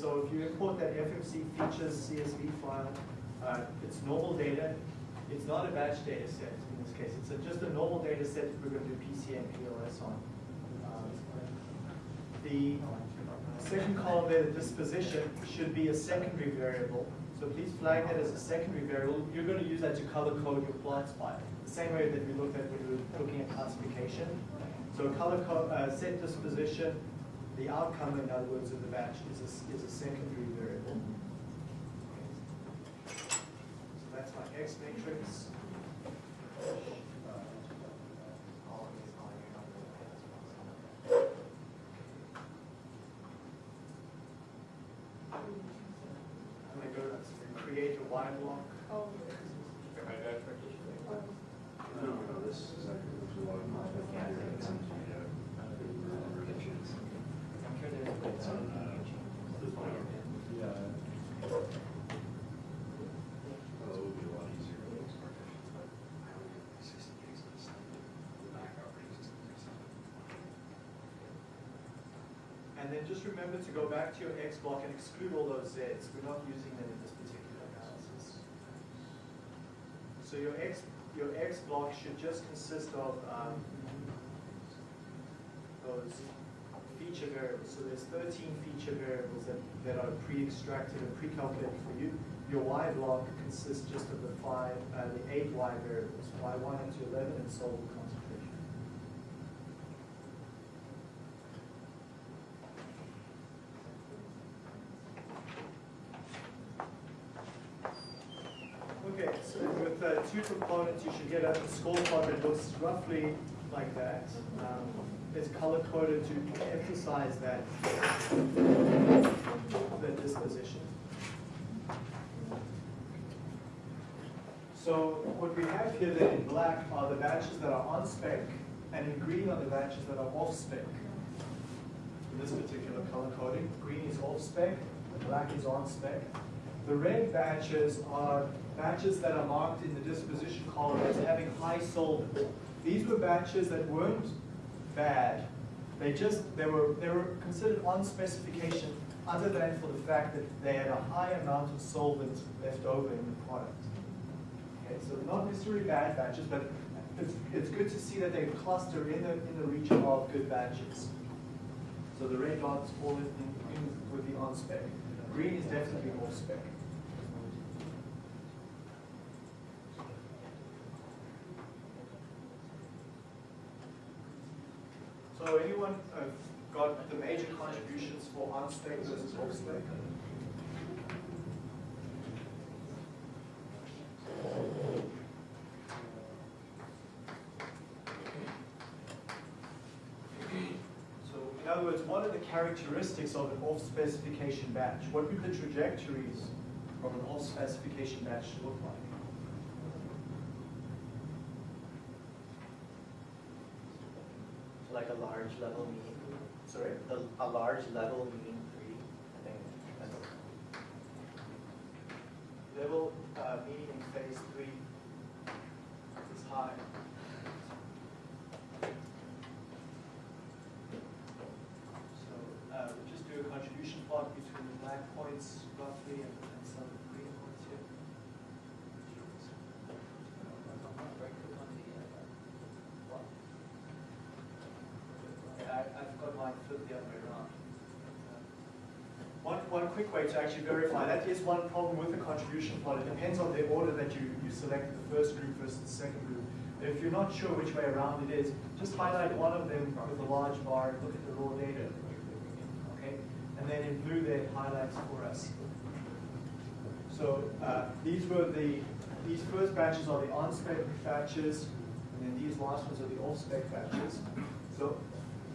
so if you import that FMC features CSV file, uh, it's normal data. It's not a batch data set in this case. It's a, just a normal data set that we're going to do PCA PLS on. Um, the second column there, the disposition, should be a secondary variable. So please flag that as a secondary variable. You're going to use that to color code your plots by. The same way that we looked at when we were looking at classification. So color code, uh, set disposition, the outcome, in other words, of the batch is a, is a secondary variable. Mm-hmm. So that's my X matrix. I'm going to go to create a Y block. Oh. No, no, this is like, there's a lot of multiple here, it's into, uh, revisions. It's on, uh, the file. Yeah. Well, it would be a lot easier with those partitions, but I don't think the sixty gigs is the backup operating system. And then just remember to go back to your X block and exclude all those Zs. We're not using them in this particular analysis. So your X, your X block should just consist of um, those feature variables. So there's 13 feature variables that, that are pre-extracted and pre-calculated for you. Your Y block consists just of the five, uh, the eight Y variables, Y1 up to 11 and solid concentration. Okay, so with uh, two components, you should get a score scorecard that looks roughly like that. Um, it's color coded to emphasize that, that disposition. So what we have here then in black are the batches that are on spec, and in green are the batches that are off spec. In this particular color coding, green is off spec, black is on spec. The red batches are batches that are marked in the disposition column as having high solvent. These were batches that weren't bad. They just they were they were considered on specification other than for the fact that they had a high amount of solvent left over in the product. Okay, so not necessarily bad batches, but it's, it's good to see that they cluster in the in the region of good batches. So the red dots fall in, in, with the on spec. Green is definitely off spec. So anyone uh, got the major contributions for on spec versus off spec? So in other words, what are the characteristics of an off-specification batch? What would the trajectories of an off-specification batch look like? like a large level mean, Sorry? the, a large level mean three, I think. that's- Level uh, mean in phase three is high. So uh, we'll just do a contribution plot between the black points roughly and, and some of the green points here. Yeah, I, I've got mine flipped the other way around. One, one quick way to actually verify, that is one problem with the contribution plot. It depends on the order that you, you selected, the first group versus the second group. If you're not sure which way around it is, just highlight one of them with a large bar and look at the raw data. Okay? And then in blue there highlights for us. So uh, these were the, these first batches are the on-spec batches, and then these last ones are the off-spec batches. So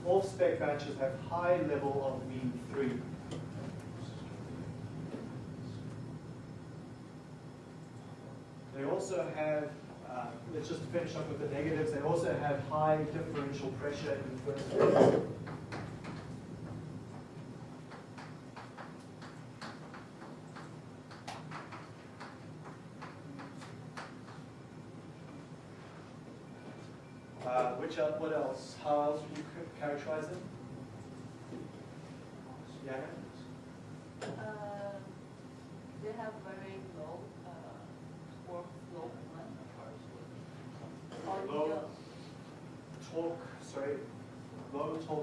off-spec batches have high level of mean three. They also have, uh, let's just finish up with the negatives, they also have high differential pressure in the first phase. Uh, which, el- what else? How else would you ca- characterize them? Yeah? Uh, They have very low uh, work flow one. On the, Low. uh, Torque, sorry,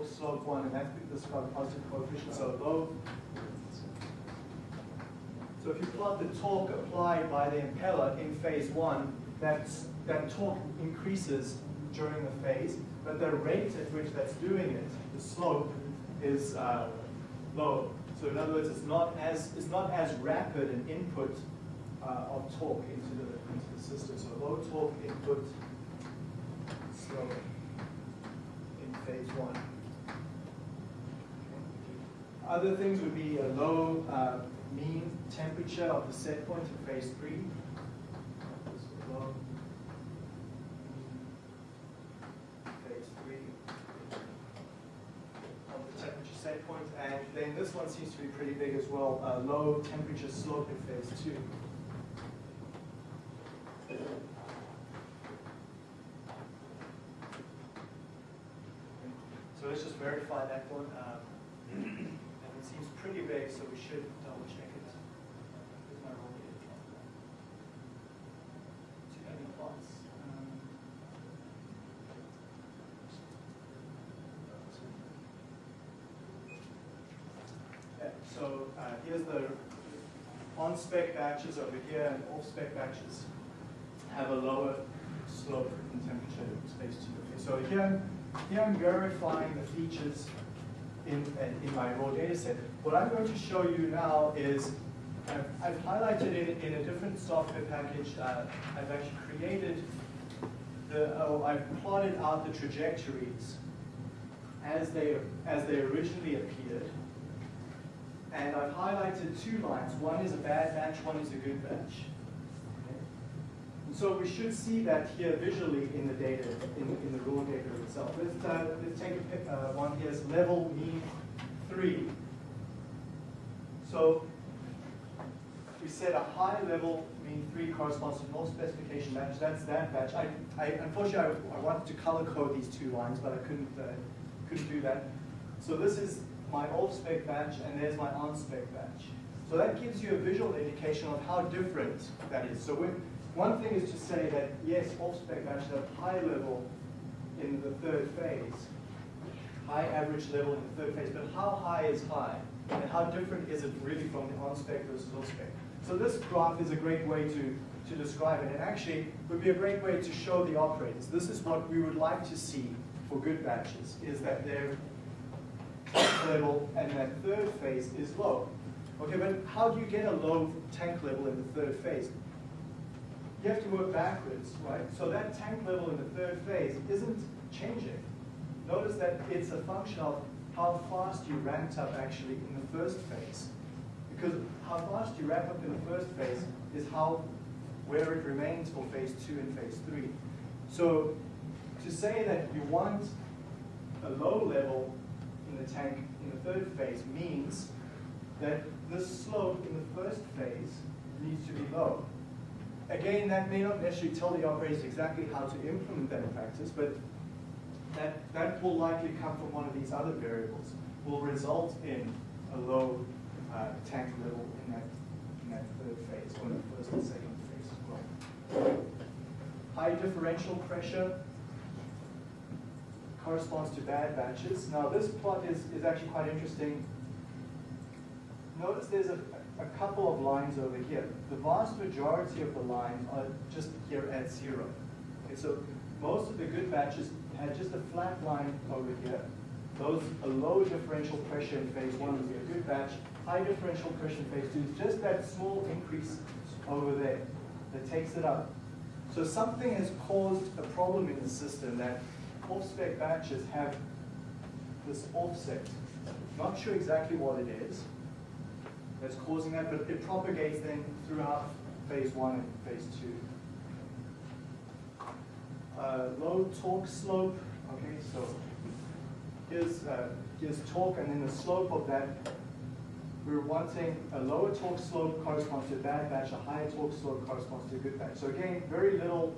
low slope one, and that's got positive coefficient, so low. So if you plot the torque applied by the impeller in phase one, that's, that torque increases during the phase, but the rate at which that's doing it, the slope, is uh, low. So in other words, it's not as, it's not as rapid an input uh, of torque into the, into the system. So low torque input slope in phase one. Other things would be a low uh, mean temperature of the set point in phase three. Phase three of the temperature set point, and then this one seems to be pretty big as well. Uh, low temperature slope in phase two. So let's just verify that one. um, And it seems pretty big, so we should double check it. Here's my raw data plot. Two heavy plots. um, Yeah, so uh, here's the on-spec batches over here and off-spec batches have a lower slope in temperature space two. Okay, so here, here I'm verifying the features in, in my raw data set. What I'm going to show you now is, I've, I've highlighted it in a different software package. Uh, I've actually created the, oh, I've plotted out the trajectories as they, as they originally appeared. And I've highlighted two lines. One is a bad batch, one is a good batch. Okay? And so we should see that here visually in the data, in, in the raw data itself. Let's, uh, let's take a uh, one here, is level mean three. So we said a high level mean three corresponds to no specification batch. That's that batch. I, I unfortunately I, I wanted to color code these two lines, but I couldn't uh, couldn't do that. So this is my off-spec batch, and there's my on-spec batch. So that gives you a visual indication of how different that is. So one thing is to say that, yes, off-spec batches have high level in the third phase, high average level in the third phase, but how high is high? And how different is it really from the on-spec versus off-spec? So this graph is a great way to, to describe it, and actually would be a great way to show the operators. This is what we would like to see for good batches, is that their level and that third phase is low. Okay, but how do you get a low tank level in the third phase? You have to work backwards, right? So that tank level in the third phase isn't changing. Notice that it's a function of how fast you ramped up actually in the first phase. Because how fast you ramp up in the first phase is how, where it remains for phase two and phase three. So to say that you want a low level in the tank in the third phase means that the slope in the first phase needs to be low. Again, that may not necessarily tell the operators exactly how to implement that in practice, but that, that will likely come from one of these other variables, will result in a low uh, tank level in that, in that third phase, or in the first and second phase as well. High differential pressure corresponds to bad batches. Now this plot is, is actually quite interesting. Notice there's a, a couple of lines over here. The vast majority of the lines are just here at zero. Okay, so most of the good batches had just a flat line over here. Those, a low differential pressure in phase one would be a good batch. High differential pressure in phase two is just that small increase over there that takes it up. So something has caused a problem in the system that off-spec batches have this offset. Not sure exactly what it is that's causing that, but it propagates then throughout phase one and phase two. Uh, low torque slope, okay, so here's, uh, here's torque and then the slope of that. We're wanting a lower torque slope corresponds to a bad batch, a higher torque slope corresponds to a good batch. So again, very little,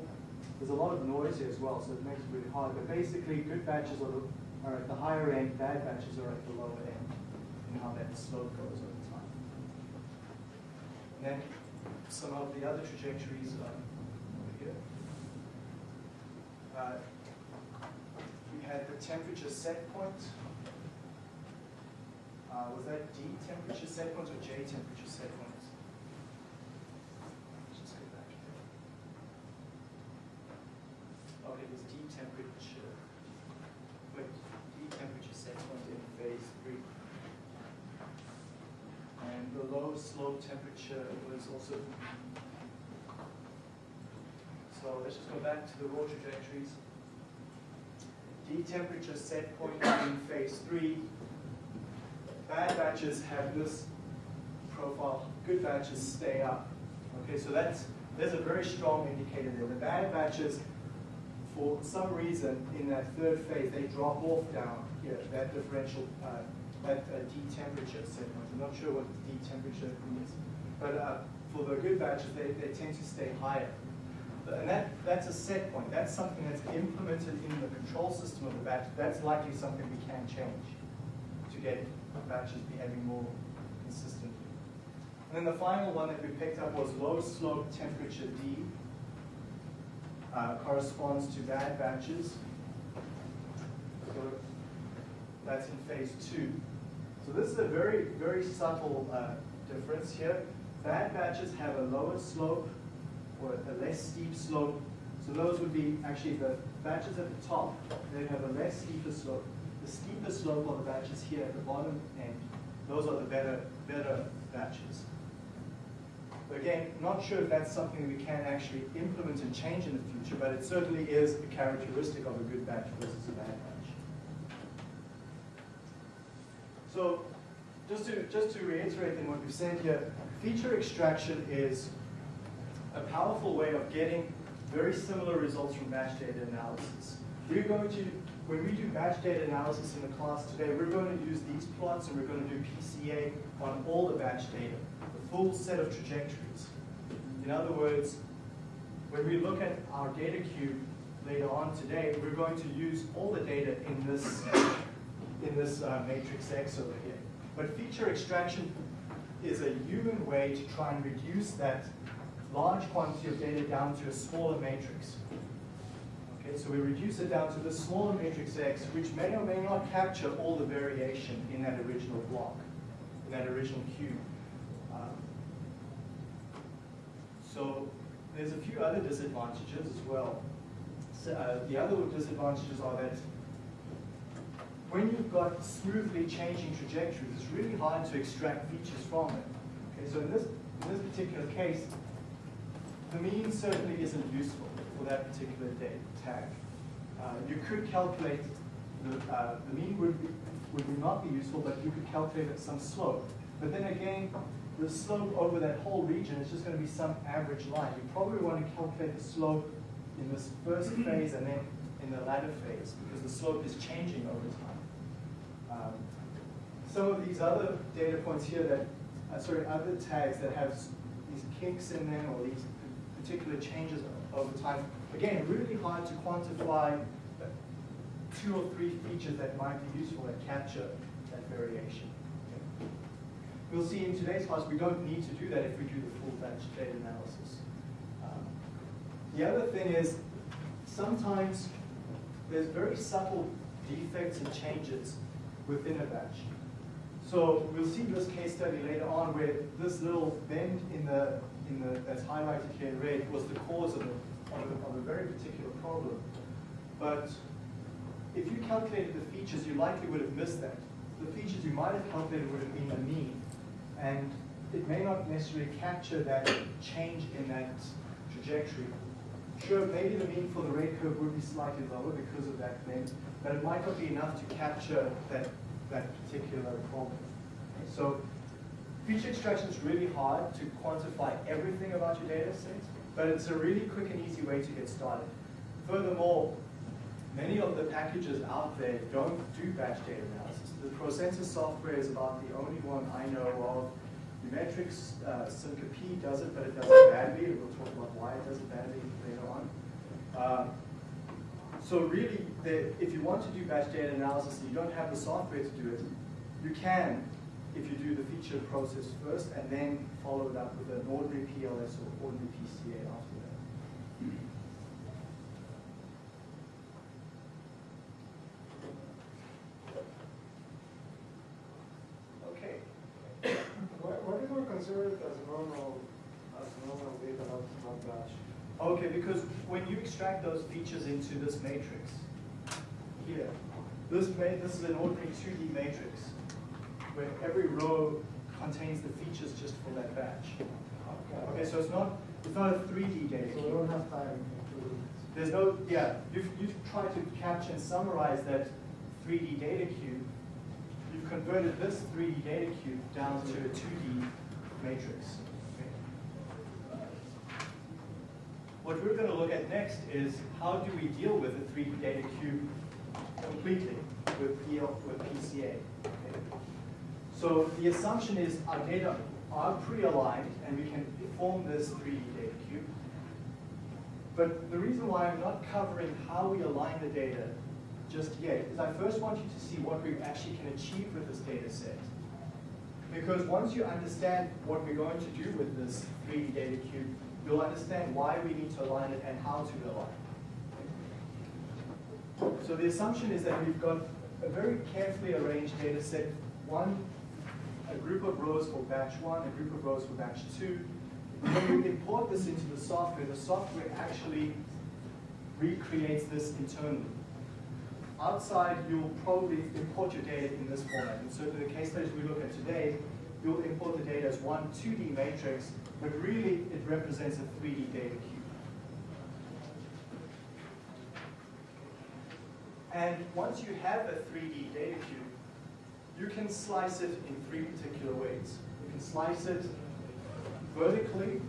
there's a lot of noise here as well, so it makes it really hard. But basically, good batches are, the, are at the higher end, bad batches are at the lower end in how that slope goes over time. And then some of the other trajectories um, over here. Uh, we had the temperature set point. Uh, was that D temperature set point or J temperature set point? Let's just go back here. Okay, it was D temperature. Wait, D temperature set point in phase three. And the low slope temperature was also. So let's just go back to the raw trajectories. D temperature set point in phase three. Bad batches have this profile, good batches stay up. Okay, so that's, there's a very strong indicator there. The bad batches, for some reason, in that third phase, they drop off down here, that differential, uh, that uh, D temperature set point. I'm not sure what the D temperature means, but uh, for the good batches, they, they tend to stay higher. And that, that's a set point. That's something that's implemented in the control system of the batch. That's likely something we can change to get batches behaving more consistently. And then the final one that we picked up was low slope temperature D. Uh, corresponds to bad batches. That's in phase two. So this is a very, very subtle uh, difference here. Bad batches have a lower slope or a less steep slope. So those would be actually the batches at the top, they have a less steeper slope. The steeper slope are the batches here at the bottom end. Those are the better, better batches. But again, not sure if that's something we can actually implement and change in the future, but it certainly is a characteristic of a good batch versus a bad batch. So just to, just to reiterate then what we've said here, feature extraction is a powerful way of getting very similar results from batch data analysis. We're going to, when we do batch data analysis in the class today, we're going to use these plots and we're going to do PCA on all the batch data, the full set of trajectories. In other words, when we look at our data cube later on today, we're going to use all the data in this, in this uh, matrix X over here. But feature extraction is a human way to try and reduce that large quantity of data down to a smaller matrix. Okay, so we reduce it down to the smaller matrix X, which may or may not capture all the variation in that original block, in that original cube. Um, so there's a few other disadvantages as well. So, uh, the other disadvantages are that when you've got smoothly changing trajectories, it's really hard to extract features from it. Okay, so in this, in this particular case, the mean certainly isn't useful for that particular data tag. Uh, you could calculate, the, uh, the mean would, be, would not be useful, but you could calculate at some slope. But then again, the slope over that whole region is just going to be some average line. You probably want to calculate the slope in this first phase and then in the latter phase, because the slope is changing over time. Um, some of these other data points here that, uh, sorry, other tags that have these kinks in them or these particular changes over time. Again, really hard to quantify two or three features that might be useful that capture that variation. Okay. We'll see in today's class we don't need to do that if we do the full batch data analysis. Um, the other thing is sometimes there's very subtle defects and changes within a batch. So we'll see this case study later on where this little bend in the, in the that's highlighted here in red was the cause of a, of a, of a very particular problem. But if you calculated the features, you likely would have missed that. The features you might have calculated would have been the mean. And it may not necessarily capture that change in that trajectory. Sure, maybe the mean for the red curve would be slightly lower because of that bend, but it might not be enough to capture that that particular problem. So feature extraction is really hard to quantify everything about your data set, but it's a really quick and easy way to get started. Furthermore, many of the packages out there don't do batch data analysis. The ProSensus software is about the only one I know of. Umetrics uh, SIMCA does it, but it does it badly. We'll talk about why it does it badly later on. Uh, so really, the, if you want to do batch data analysis and you don't have the software to do it, you can if you do the feature process first and then follow it up with an ordinary PLS or ordinary PCA after that. Okay. What, what do we consider it as normal, as normal data out not batch? Okay, because when you extract those features into this matrix, here, this ma, this is an ordinary 2D matrix, where every row contains the features just for that batch. Okay, okay so it's not, it's not a 3D data So we don't have time There's no, yeah, you've, you've tried to capture and summarize that 3D data cube. You've converted this 3D data cube down to a 2D matrix. What we're going to look at next is how do we deal with a 3D data cube completely with, PL, with PCA. okay? So the assumption is our data are pre-aligned and we can form this 3D data cube. But the reason why I'm not covering how we align the data just yet is I first want you to see what we actually can achieve with this data set. Because once you understand what we're going to do with this 3D data cube, you'll understand why we need to align it and how to align. it. So the assumption is that we've got a very carefully arranged data set, one, a group of rows for batch one, a group of rows for batch two. When we import this into the software, the software actually recreates this internally. Outside, you'll probably import your data in this format. And so in the case studies we look at today, you'll import the data as one 2D matrix, but really it represents a 3D data cube. And once you have a 3D data cube, you can slice it in three particular ways. You can slice it vertically,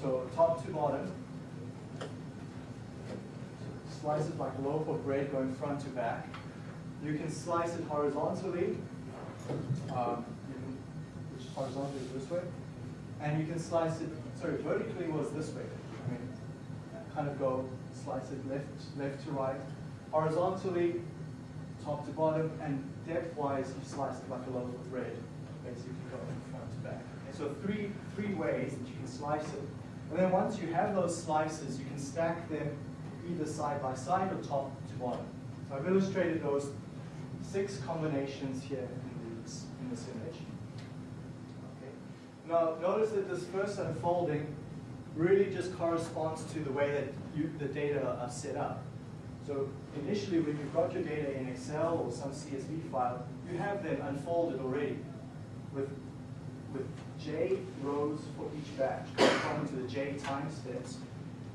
so top to bottom. Slice it like a loaf of bread going front to back. You can slice it horizontally, um, can, which horizontally is this way. And you can slice it, sorry, vertically was this way. I mean, kind of go slice it left, left to right. Horizontally, top to bottom, and depth-wise, you slice it like a loaf of bread, basically go from front to back. Okay, so three, three ways that you can slice it. And then once you have those slices, you can stack them either side by side or top to bottom. So I've illustrated those six combinations here in this, in this image. Okay. Now, notice that this first unfolding really just corresponds to the way that you, the data are set up. So initially, when you've got your data in Excel or some CSV file, you have them unfolded already with, with J rows for each batch, corresponding to the J time steps.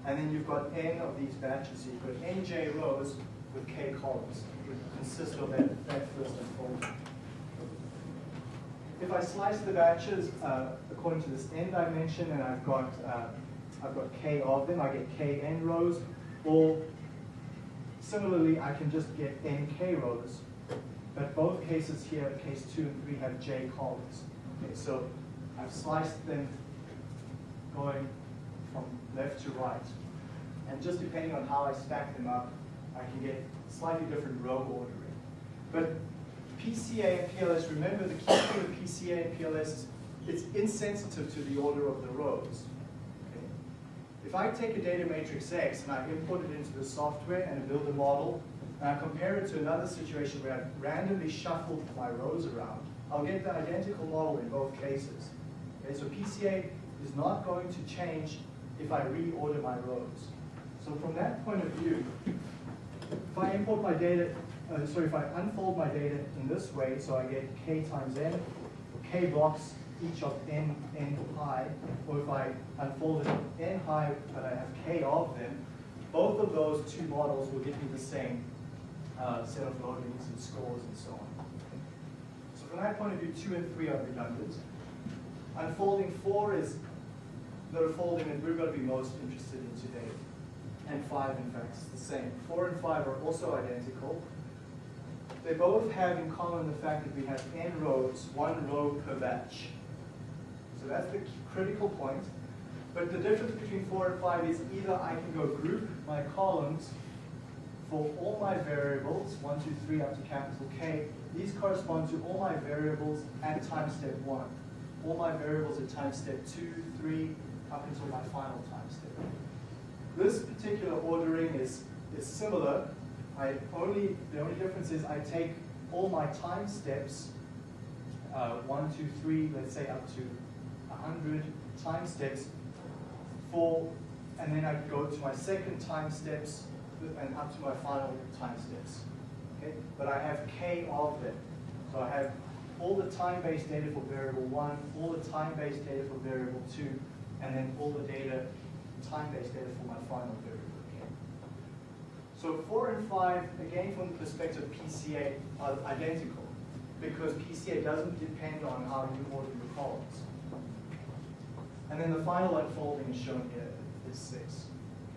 And then you've got N of these batches. So you've got NJ rows with K columns, which consist of that, that first unfolding. If I slice the batches uh, according to this n dimension, and I've got uh, I've got k of them, I get k n rows. Or similarly, I can just get n k rows. But both cases here, case two and three, have j columns. Okay, so I've sliced them going left to right. And just depending on how I stack them up, I can get slightly different row ordering. But PCA and PLS, remember the key thing with PCA and PLS is it's insensitive to the order of the rows. If I take a data matrix X and I import it into the software and I build a model, and I compare it to another situation where I've randomly shuffled my rows around, I'll get the identical model in both cases. Okay? So PCA is not going to change if I reorder my rows. So from that point of view, if I import my data, uh, sorry, if I unfold my data in this way, so I get k times n, k blocks each of n, n high, or if I unfold it n high, but I have k of them, both of those two models will give me the same uh, set of loadings and scores and so on. So from that point of view, two and three are redundant. Unfolding four is the folding that we're going to be most interested in today. And five, in fact, is the same. Four and five are also identical. They both have in common the fact that we have n rows, one row per batch. So that's the critical point. But the difference between four and five is either I can go group my columns for all my variables, one, two, three, up to capital K, these correspond to all my variables at time step one. All my variables at time step two, three, up until my final time step. This particular ordering is, is similar. I only, the only difference is I take all my time steps, uh, one, two, three, let's say up to a hundred time steps for, and then I go to my second time steps and up to my final time steps. Okay? But I have k of them. So I have all the time-based data for variable one, all the time-based data for variable two, and then all the data, time-based data for my final variable. So four and five, again from the perspective of PCA, are identical because PCA doesn't depend on how you order your columns. And then the final unfolding is shown here is six.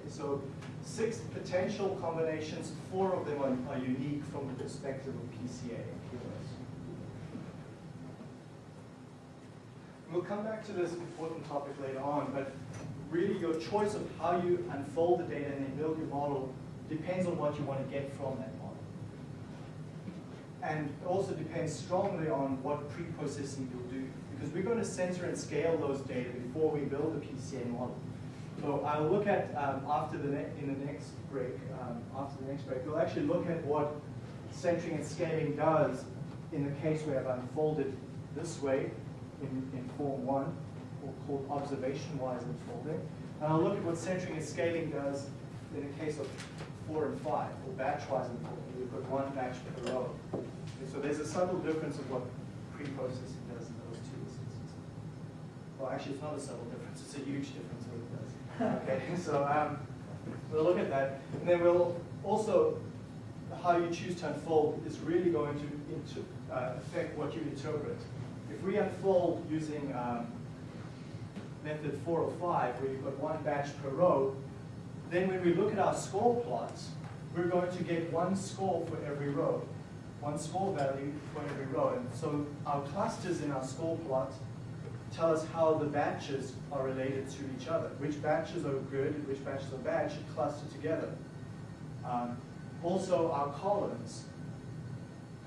Okay, so six potential combinations, four of them are, are unique from the perspective of PCA and QoS. We'll come back to this important topic later on, but really your choice of how you unfold the data and then build your model depends on what you want to get from that model. And also depends strongly on what pre-processing you'll do, because we're going to center and scale those data before we build a PCA model. So I'll look at, um, after the in the next break, um, after the next break, we'll actually look at what centering and scaling does in the case where I've unfolded this way in, in form one, or called observation-wise unfolding. And I'll look at what centering and scaling does in the case of four and five, or batch-wise unfolding. We've got one batch per row. Okay, so there's a subtle difference of what pre-processing does in those two instances. Well, actually, it's not a subtle difference. It's a huge difference what it does. Okay, so um, we'll look at that. And then we'll also, how you choose to unfold is really going to into, uh, affect what you interpret. If we unfold using um, method 405, where you've got one batch per row, then when we look at our score plots, we're going to get one score for every row, one score value for every row. And so our clusters in our score plot tell us how the batches are related to each other. Which batches are good and which batches are bad should cluster together. Um, also, our columns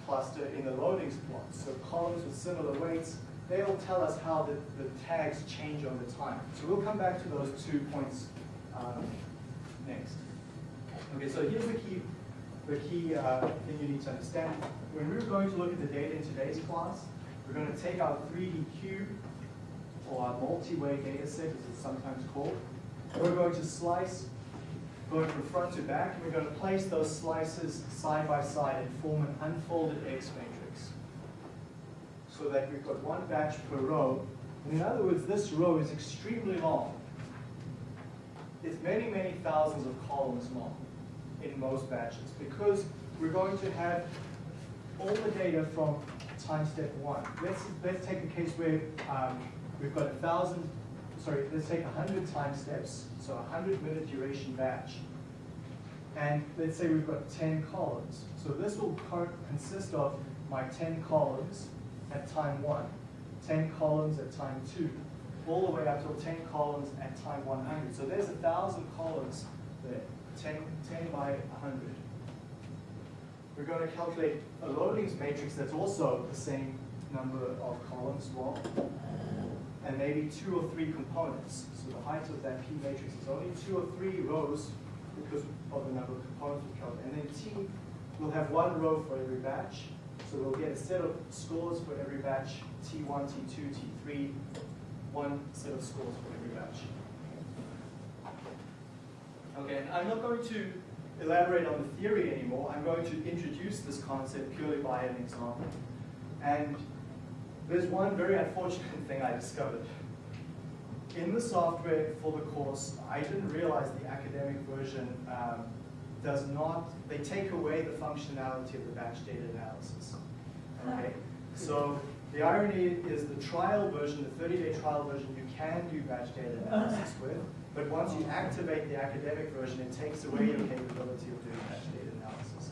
cluster in the loadings plot. So columns with similar weights, they'll tell us how the, the tags change over time. So we'll come back to those two points um, next. Okay, so here's the key, the key uh, thing you need to understand. When we're going to look at the data in today's class, we're going to take our 3D cube, or our multi-way data set, as it's sometimes called. We're going to slice, going from front to back, and we're going to place those slices side by side and form an unfolded X matrix. So that we've got one batch per row. And in other words, this row is extremely long. It's many, many thousands of columns long in most batches because we're going to have all the data from time step one. Let's, let's take a case where um, we've got a thousand, sorry, let's take hundred time steps, so a hundred minute duration batch. And let's say we've got 10 columns. So this will consist of my 10 columns at time one, 10 columns at time two, all the way up till 10 columns at time 100. So there's a thousand columns there, 10, 10 by 100. We're going to calculate a loadings matrix that's also the same number of columns long, and maybe two or three components. So the height of that P matrix is only two or three rows because of the number of components we calculate. And then T will have one row for every batch. So we'll get a set of scores for every batch, T1, T2, T3, one set of scores for every batch. Okay, and I'm not going to elaborate on the theory anymore. I'm going to introduce this concept purely by an example. And there's one very unfortunate thing I discovered. In the software for the course, I didn't realize the academic version um, does not, they take away the functionality of the batch data analysis. Okay, so the irony is the trial version, the 30-day trial version, you can do batch data analysis with, but once you activate the academic version, it takes away your capability of doing batch data analysis.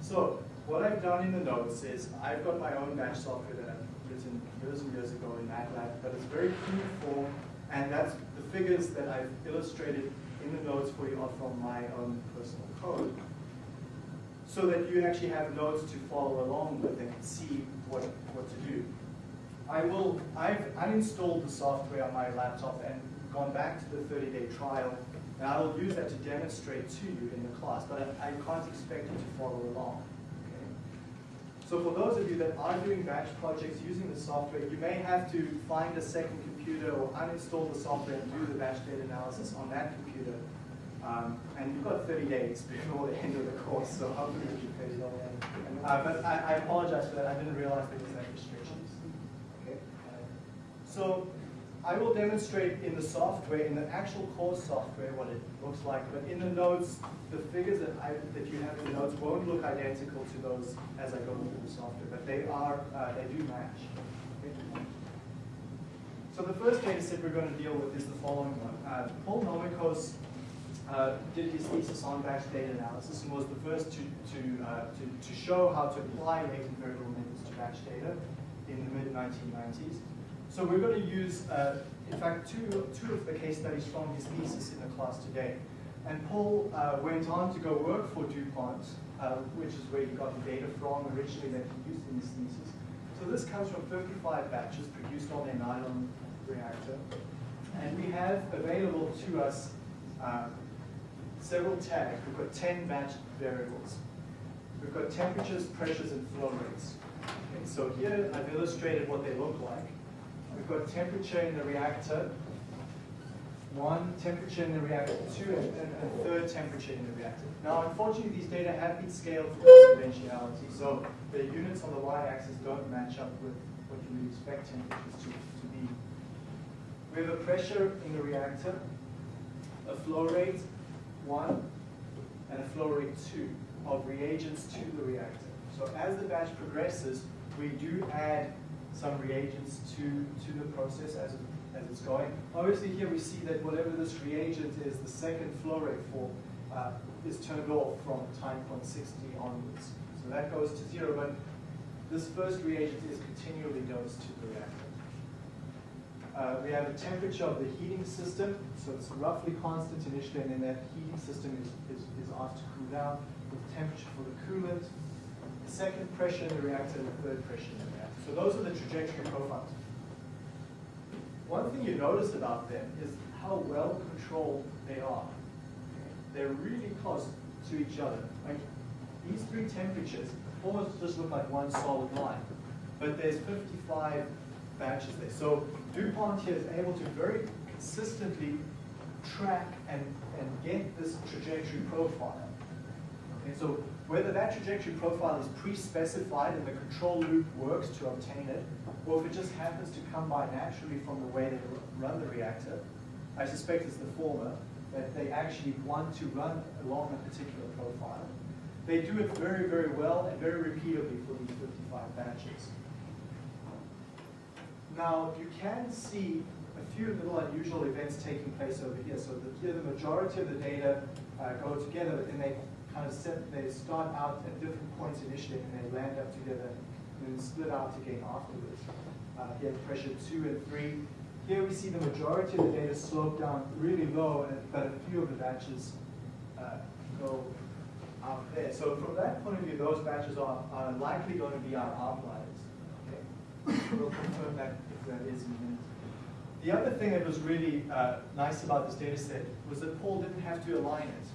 So what I've done in the notes is I've got my own batch software that I've written years and years ago in MATLAB, but it's very crude form, and that's the figures that I've illustrated in the notes for you are from my own personal code. so that you actually have notes to follow along with and see what, what to do. I will, I've uninstalled the software on my laptop and gone back to the 30-day trial, and I will use that to demonstrate to you in the class, but I, I can't expect you to follow along. So for those of you that are doing batch projects using the software, you may have to find a second computer or uninstall the software and do the batch data analysis on that computer. Um, and you've got 30 days before the end of the course, so hopefully you can pay uh, But I, I apologize for that, I didn't realize there was that restrictions. Okay. So I will demonstrate in the software, in the actual course software, what it looks like, but in the notes, the figures that, I, that you have in the notes won't look identical to those as I go through the software, but they are, uh, they do match. So the first data set we're going to deal with is the following one. Uh, Paul Nomikos uh, did his thesis on batch data analysis and was the first to, to, uh, to, to show how to apply latent variable methods to batch data in the mid-1990s. So we're going to use, uh, in fact, two, two of the case studies from his thesis in the class today. And Paul uh, went on to go work for DuPont, uh, which is where he got the data from originally that he used in his thesis. So this comes from 35 batches produced on a nylon reactor. And we have available to us uh, several tags. We've got 10 batch variables. We've got temperatures, pressures, and flow rates. Okay, so here I've illustrated what they look like. We've got temperature in the reactor, one temperature in the reactor, two, and, a third temperature in the reactor. Now, unfortunately, these data have been scaled for conventionality, so the units on the y-axis don't match up with what you would expect temperatures to, to be. We have a pressure in the reactor, a flow rate, one, and a flow rate two of reagents to the reactor. So as the batch progresses, we do add some reagents to, to the process as, it, as it's going. Obviously here we see that whatever this reagent is, the second flow rate for uh, is turned off from time point 60 onwards. So that goes to zero, but this first reagent is continually dosed to the reactor. Uh, we have a temperature of the heating system, so it's roughly constant initially, and then that heating system is, is, is asked to cool down with temperature for the coolant, the second pressure in the reactor, and the third pressure in the reactor. So those are the trajectory profiles. One thing you notice about them is how well controlled they are. They're really close to each other. Like these three temperatures almost just look like one solid line, but there's 55 batches there. So DuPont here is able to very consistently track and, and get this trajectory profile. Okay, so whether that trajectory profile is pre-specified and the control loop works to obtain it, or if it just happens to come by naturally from the way they run the reactor, I suspect it's the former, that they actually want to run along a particular profile. They do it very, very well and very repeatably for these 55 batches. Now, you can see a few little unusual events taking place over here. So the, here the majority of the data uh, go together, but then they kind of set, they start out at different points initially and they land up together and then split out again afterwards. Uh, here pressure two and three. Here we see the majority of the data slope down really low, but a few of the batches uh, go out there. So from that point of view, those batches are, are likely going to be our outliers. Okay? we'll confirm that if that is in a minute. The other thing that was really uh, nice about this data set was that Paul didn't have to align it.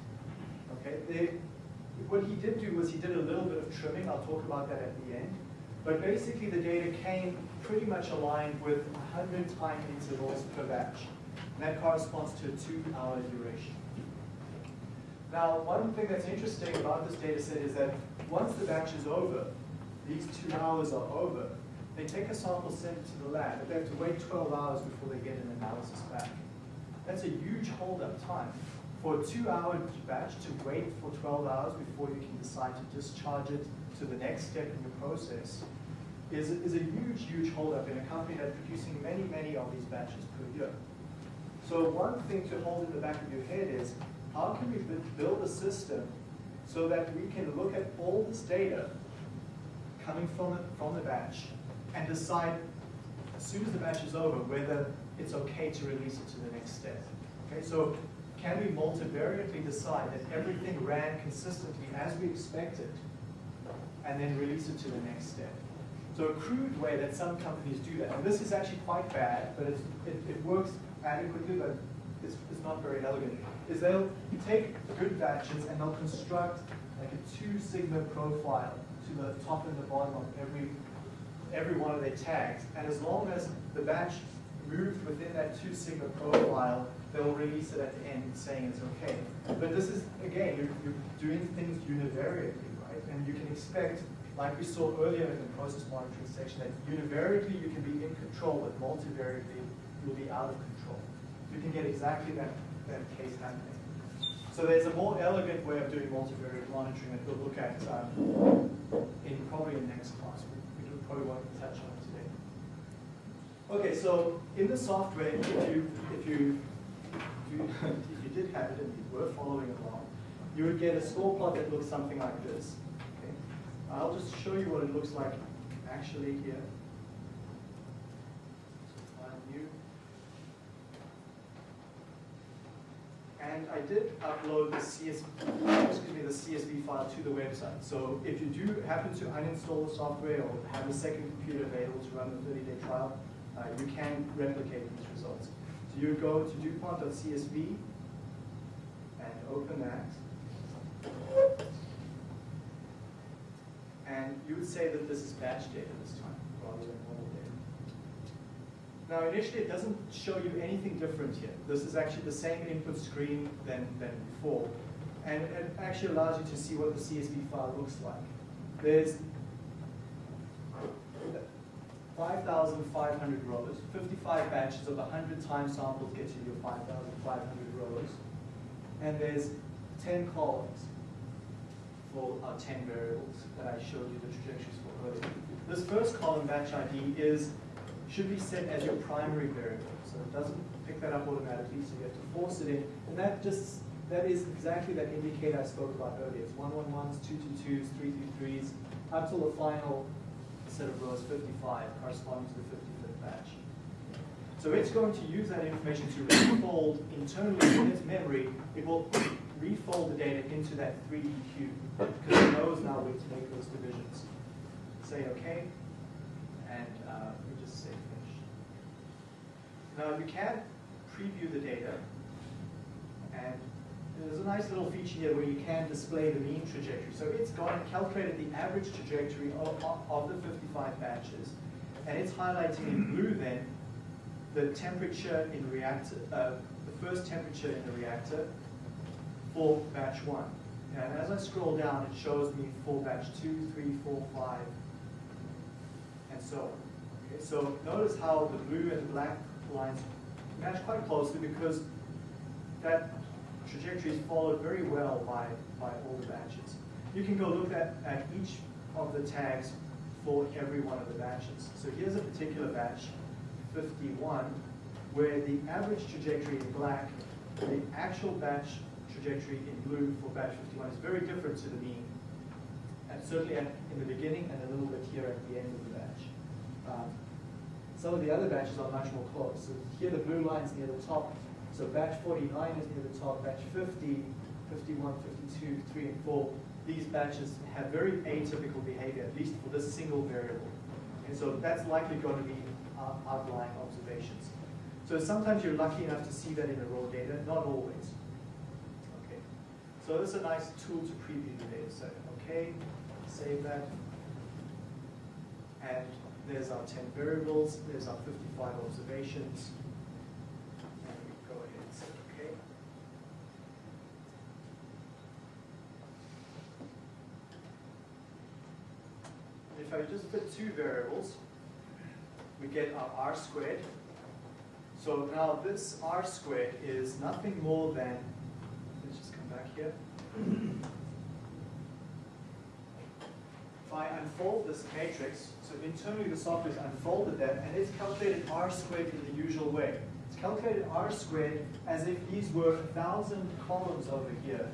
Okay, they, what he did do was he did a little bit of trimming. I'll talk about that at the end. But basically the data came pretty much aligned with 100 time intervals per batch. And that corresponds to a two-hour duration. Now, one thing that's interesting about this data set is that once the batch is over, these two hours are over, they take a sample, send it to the lab, but they have to wait 12 hours before they get an analysis back. That's a huge hold-up time. For a two-hour batch to wait for 12 hours before you can decide to discharge it to the next step in your process is, is a huge, huge holdup in a company that's producing many, many of these batches per year. So one thing to hold in the back of your head is, how can we build a system so that we can look at all this data coming from the, from the batch and decide as soon as the batch is over whether it's okay to release it to the next step. Okay, so can we multivariately decide that everything ran consistently as we expected and then release it to the next step? So a crude way that some companies do that, and this is actually quite bad, but it, it works adequately, but it's, it's not very elegant, is they'll take good batches and they'll construct like a two sigma profile to the top and the bottom of every, every one of their tags. And as long as the batch moved within that two sigma profile, they'll release it at the end saying it's okay. But this is, again, you're, you're doing things univariately, right? And you can expect, like we saw earlier in the process monitoring section, that univariately you can be in control, but multivariately you'll be out of control. You can get exactly that, that case happening. So there's a more elegant way of doing multivariate monitoring that we'll look at um, in probably in next class. We, we probably won't touch on. Okay, so in the software, if you if you if you, if you did have it and you were following along, you would get a score plot that looks something like this. Okay, I'll just show you what it looks like actually here. And I did upload the CS, excuse me, the CSV file to the website. So if you do happen to uninstall the software or have a second computer available to run the 30-day trial, uh, you can replicate these results. So you go to DuPont.csv and open that. And you would say that this is batch data this time, rather than normal data. Now initially it doesn't show you anything different here. This is actually the same input screen than, than before. And it actually allows you to see what the CSV file looks like. There's 5,500 rows, 55 batches of 100 time samples get you your 5,500 rows. And there's 10 columns for our 10 variables that I showed you the trajectories for earlier. This first column, batch ID, is should be set as your primary variable. So it doesn't pick that up automatically, so you have to force it in. And that just, that is exactly that indicator I spoke about earlier. It's 111s, 222s, 333s, up till the final set of rows 55, corresponding to the 55th batch. So it's going to use that information to refold internally in its memory. It will refold the data into that 3D cube because it knows now where to make those divisions. Say OK, and uh, we just say finish. Now you can preview the data, and there's a nice little feature here where you can display the mean trajectory. So it's gone and calculated the average trajectory of, of the 55 batches, and it's highlighting in blue then the temperature in reactor, uh, the first temperature in the reactor for batch one. And as I scroll down, it shows me for batch two, three, four, five, and so on. Okay, so notice how the blue and black lines match quite closely because that trajectory is followed very well by, by all the batches. You can go look at, at each of the tags for every one of the batches. So here's a particular batch, 51, where the average trajectory in black, the actual batch trajectory in blue for batch 51 is very different to the mean. And certainly at, in the beginning and a little bit here at the end of the batch. Um, some of the other batches are much more close. So here the blue line's near the top. So batch 49 is near the top. Batch 50, 51, 52, 3, and 4. These batches have very atypical behavior, at least for this single variable. And so that's likely going to be outlying observations. So sometimes you're lucky enough to see that in the raw data, not always. Okay. So this is a nice tool to preview the data set. Okay, save that. And there's our 10 variables, there's our 55 observations. And we go ahead and say okay. If I just put two variables, we get our r squared. So now this r squared is nothing more than, let's just come back here. If I unfold this matrix, so internally the software has unfolded that, and it's calculated r squared in the usual way. It's calculated r squared as if these were thousand columns over here.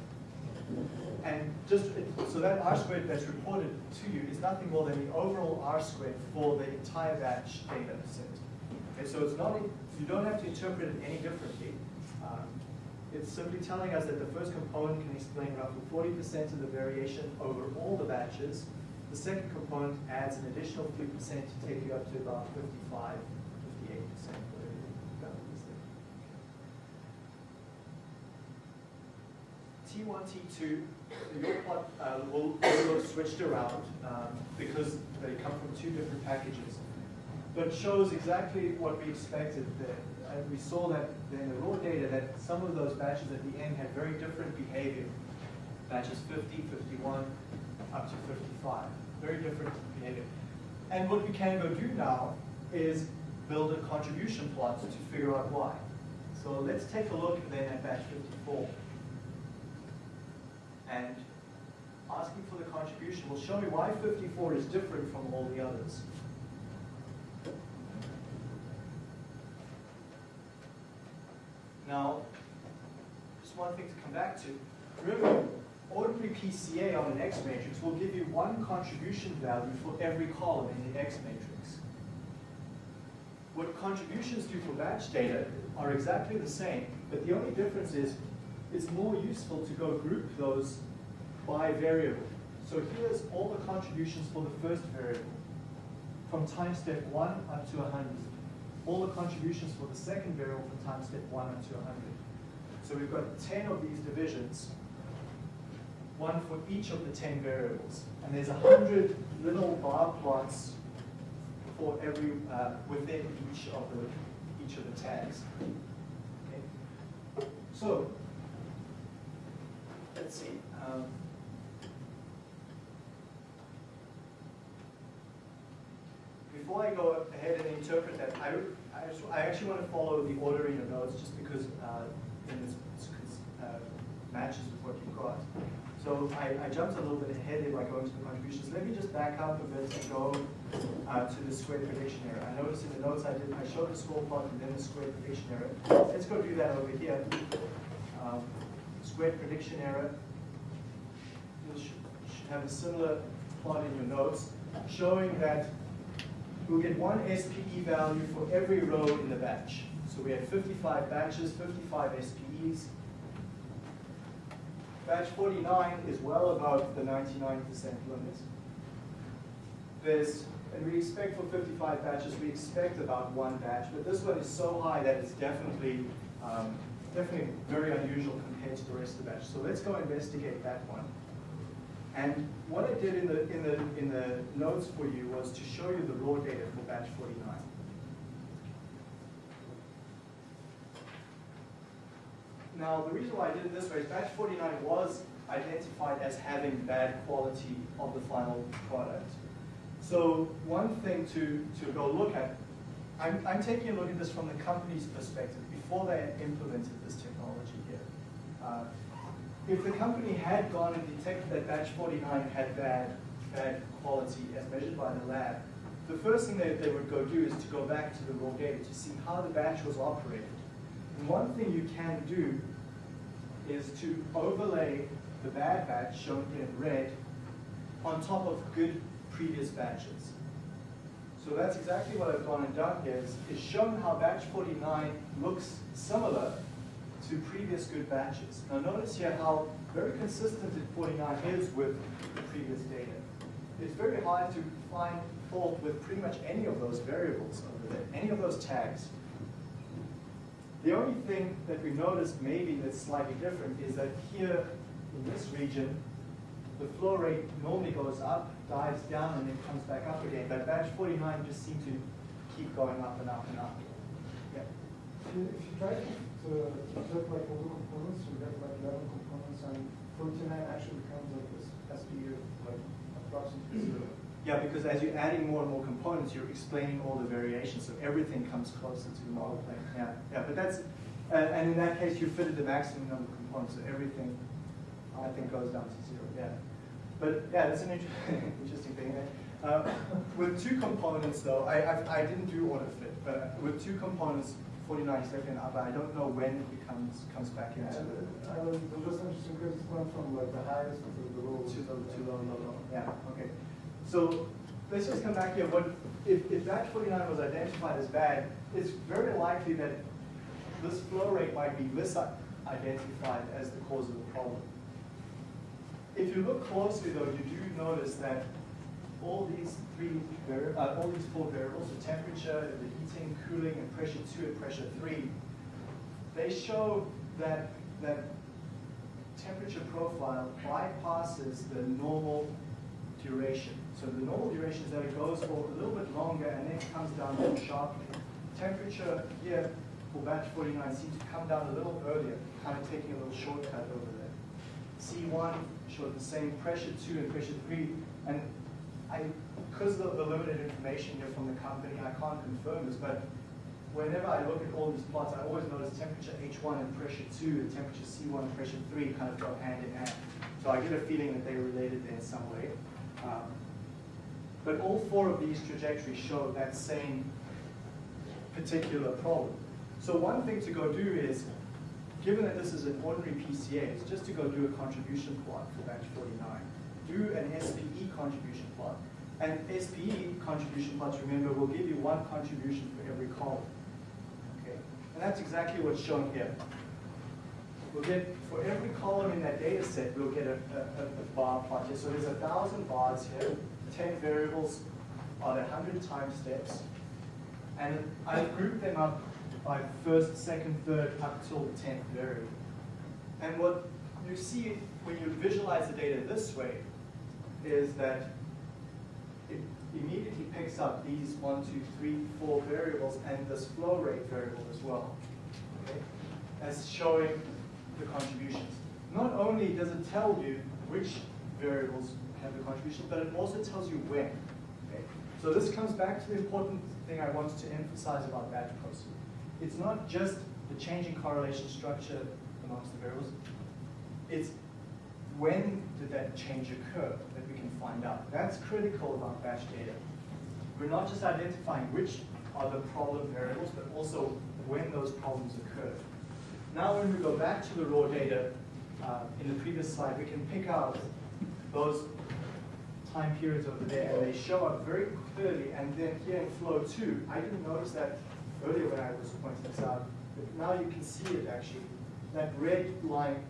And just, so that r squared that's reported to you is nothing more than the overall r squared for the entire batch data set. Okay, so it's not, you don't have to interpret it any differently. Um, It's simply telling us that the first component can explain roughly forty percent of the variation over all the batches. The second component adds an additional three percent to take you up to about 55, 58 percent, whatever you got this thing. T1, T2, your plot uh, will, will look switched around um, because they come from two different packages, but shows exactly what we expected. That, and we saw that in the raw data that some of those batches at the end had very different behavior. Batches 50, 51, up to 55. Very different behavior. And what we can go do now is build a contribution plot to figure out why. So let's take a look then at batch 54 and asking for the contribution will show me why 54 is different from all the others. Now, just one thing to come back to. Remember, ordinary PCA on an X matrix will give you one contribution value for every column in the X matrix. What contributions do for batch data are exactly the same, but the only difference is it's more useful to go group those by variable. So here's all the contributions for the first variable, from time step one up to 100. All the contributions for the second variable from time step one up to 100. So we've got 10 of these divisions, one for each of the 10 variables. And there's 100 little bar plots for every, uh, within each of the, each of the tags. So, let's see. Um, before I go ahead and interpret that, I, I, just- I actually want to follow the ordering of notes just because uh, then it's, it's, uh, matches with what you've got. So I, I jumped a little bit ahead by going to the contributions. Let me just back up a bit and go uh, to the square prediction error. I noticed in the notes I did, I showed the score plot and then the square prediction error. Let's go do that over here. Um, square prediction error. Should, have a similar plot in your notes showing that we'll get one SPE value for every row in the batch. So we had 55 batches, 55 SPEs. Batch 49 is well above the 99% limit. There's, and we expect for 55 batches, we expect about one batch, but this one is so high that it's definitely, um, definitely very unusual compared to the rest of the batch. So let's go investigate that one. And what I did in the, in the, in the notes for you was to show you the raw data for batch 49. Now, the reason why I did it this way is batch 49 was identified as having bad quality of the final product. So one thing to, to go look at, I'm, I'm taking a look at this from the company's perspective before they implemented this technology here. Uh, if the company had gone and detected that batch 49 had bad, bad quality as measured by the lab, the first thing that they would go do is to go back to the raw data to see how the batch was operated. And one thing you can do is to overlay the bad batch shown in red on top of good previous batches. So that's exactly what I've gone and done here, is, is shown how batch 49 looks similar to previous good batches. Now notice here how very consistent it 49 is with the previous data. It's very hard to find fault with pretty much any of those variables over there, any of those tags. The only thing that we noticed maybe that's slightly different is that here in this region, the flow rate normally goes up, dives down, and then comes back up again. But batch 49 just seemed to keep going up and up and up. Yeah. If you, try to, flip like all the components, you get like eleven components and forty-nine actually becomes like this SPE, like approximately zero. Yeah, because as you're adding more and more components, you're explaining all the variations, so everything comes closer to the model plane. Yeah, yeah, but that's, uh, and in that case, you fitted the maximum number of components, so everything, I think, goes down to zero. Yeah, but yeah, that's an inter interesting thing. Uh, with two components, though, I, I I didn't do auto fit, but with two components, 49 second but I don't know when it becomes comes back Yeah, into and, the uh, it was just interesting because it went from like the highest to the lowest. Too low, too low, low, low. Yeah, okay. So let's just come back here. What, if, if batch 49 was identified as bad, it's very likely that this flow rate might be mis identified as the cause of the problem. If you look closely though, you do notice that all these three, uh, all these four variables, the temperature, the heating, cooling, and pressure two and pressure three, they show that, that temperature profile bypasses the normal duration. So the normal duration is that it goes for a little bit longer and then comes down more sharply. Temperature here for batch 49 seems to come down a little earlier, kind of taking a little shortcut over there. C1 showed the same pressure 2 and pressure 3, and I, because of the limited information here from the company, I can't confirm this, but whenever I look at all these plots, I always notice temperature H1 and pressure 2 and temperature C1 and pressure 3 kind of go hand in hand. So I get a feeling that they're related there in some way. Um, but all four of these trajectories show that same particular problem. So one thing to go do is, given that this is an ordinary PCA, is just to go do a contribution plot for batch 49. Do an SPE contribution plot. And SPE contribution plots, remember, will give you one contribution for every column. Okay? And that's exactly what's shown here. We'll get, for every column in that data set, we'll get a, a, a bar plot here. So there's a thousand bars here, 10 variables on 100 time steps. And I've grouped them up by first, second, third, up till the 10th variable. And what you see when you visualize the data this way is that it immediately picks up these one, two, three, four variables and this flow rate variable as well, okay, as showing the contributions. Not only does it tell you which variables have the contribution, but it also tells you when. Okay? So this comes back to the important thing I wanted to emphasize about batch processing. It's not just the changing correlation structure amongst the variables, it's when did that change occur can find out. That's critical about batch data. We're not just identifying which are the problem variables, but also when those problems occurred. Now when we go back to the raw data, uh, in the previous slide, we can pick out those time periods over there, and they show up very clearly, and then here in flow two, I didn't notice that earlier when I was pointing this out, but now you can see it actually. That red line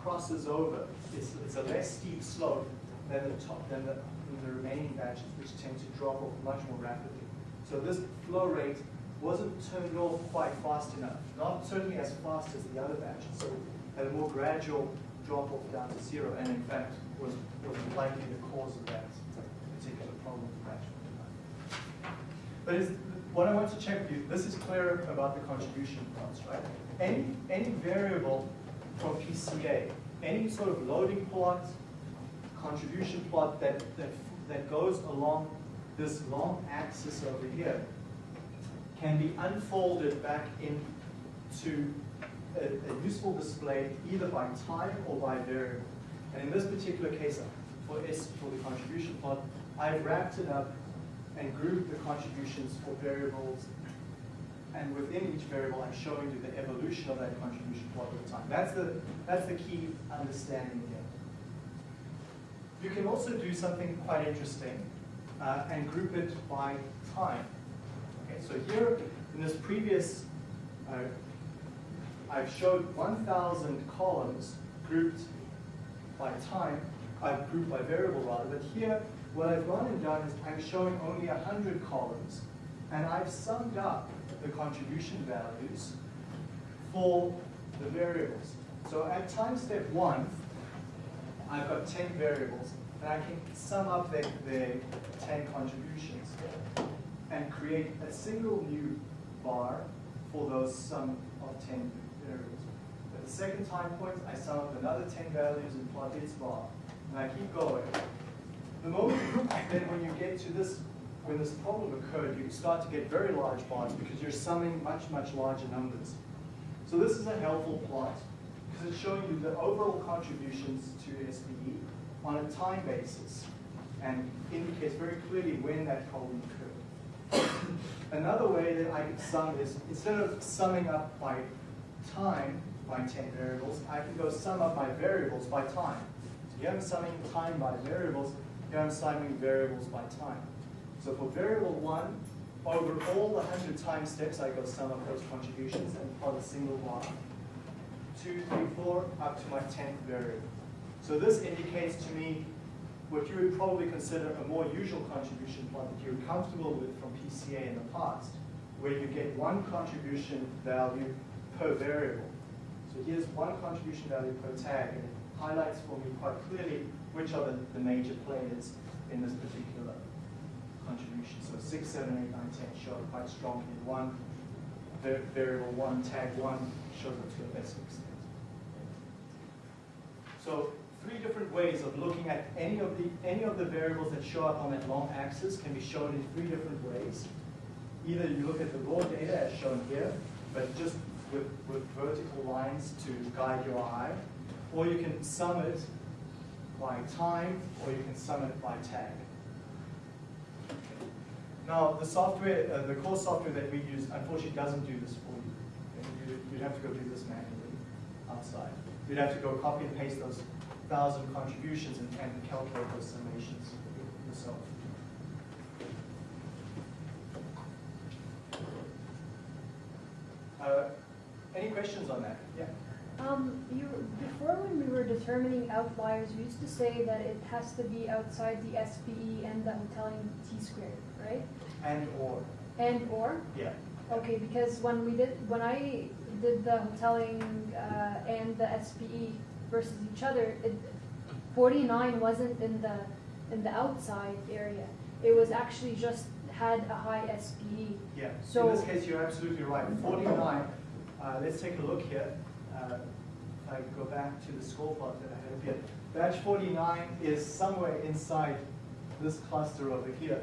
crosses over. It's, it's a less steep slope than the top than the, the remaining batches, which tend to drop off much more rapidly. So this flow rate wasn't turned off quite fast enough, not certainly as fast as the other batches. So had a more gradual drop off down to zero, and in fact was, was likely the cause of that particular problem with batch. But what I want to check with you, this is clear about the contribution plots, right? Any, any variable from PCA, any sort of loading plot, contribution plot that, that, that goes along this long axis over here can be unfolded back into a, a useful display either by time or by variable. And in this particular case, for S, for the contribution plot, I've wrapped it up and grouped the contributions for variables. And within each variable, I'm showing you the evolution of that contribution plot over time. That's the, that's the key understanding here. You can also do something quite interesting uh, and group it by time. Okay, so here in this previous, uh, I've showed 1,000 columns grouped by time, I've grouped by variable rather, but here what I've gone and done is I'm showing only 100 columns, and I've summed up the contribution values for the variables. So at time step one, I've got 10 variables, and I can sum up their, their 10 contributions and create a single new bar for those sum of 10 variables. At the second time point, I sum up another 10 values and plot its bar, and I keep going. The moment then when you get to this, when this problem occurred, you start to get very large bars because you're summing much, much larger numbers. So this is a helpful plot because it's showing you the overall contributions to SPE on a time basis and indicates very clearly when that problem occurred. Another way that I can sum is, instead of summing up by time, by 10 variables, I can go sum up my variables by time. So here I'm summing time by variables, here I'm summing variables by time. So for variable one, over all the 100 time steps, I go sum up those contributions and plot a single bar. Two, three, four, up to my tenth variable. So this indicates to me what you would probably consider a more usual contribution plot that you're comfortable with from PCA in the past, where you get one contribution value per variable. So here's one contribution value per tag, and it highlights for me quite clearly which are the, the major players in this particular contribution. So six, seven, eight, nine, ten show quite strongly in one variable, one tag one shows to a lesser extent. So three different ways of looking at any of the any of the variables that show up on that long axis can be shown in three different ways. Either you look at the raw data as shown here, but just with, with vertical lines to guide your eye, or you can sum it by time, or you can sum it by tag. Now, the software, uh, the core software that we use, unfortunately doesn't do this for you. Okay, you- You'd have to go do this manually outside. You'd have to go copy and paste those thousand contributions and, and calculate those summations yourself. Uh, any questions on that? Yeah. Um, you, before when we were determining outliers, we used to say that it has to be outside the SPE and the Hotelling T squared, right? And or, And or? yeah. Okay, because when we did, when I did the Hotelling, uh, and the SPE versus each other, it, forty-nine wasn't in the, in the outside area. It was actually just had a high. SPE. Yeah, So in this case, you're absolutely right. Forty-nine, uh, let's take a look here. Uh, If I go back to the score plot that I had up here. Batch forty-nine is somewhere inside this cluster over here,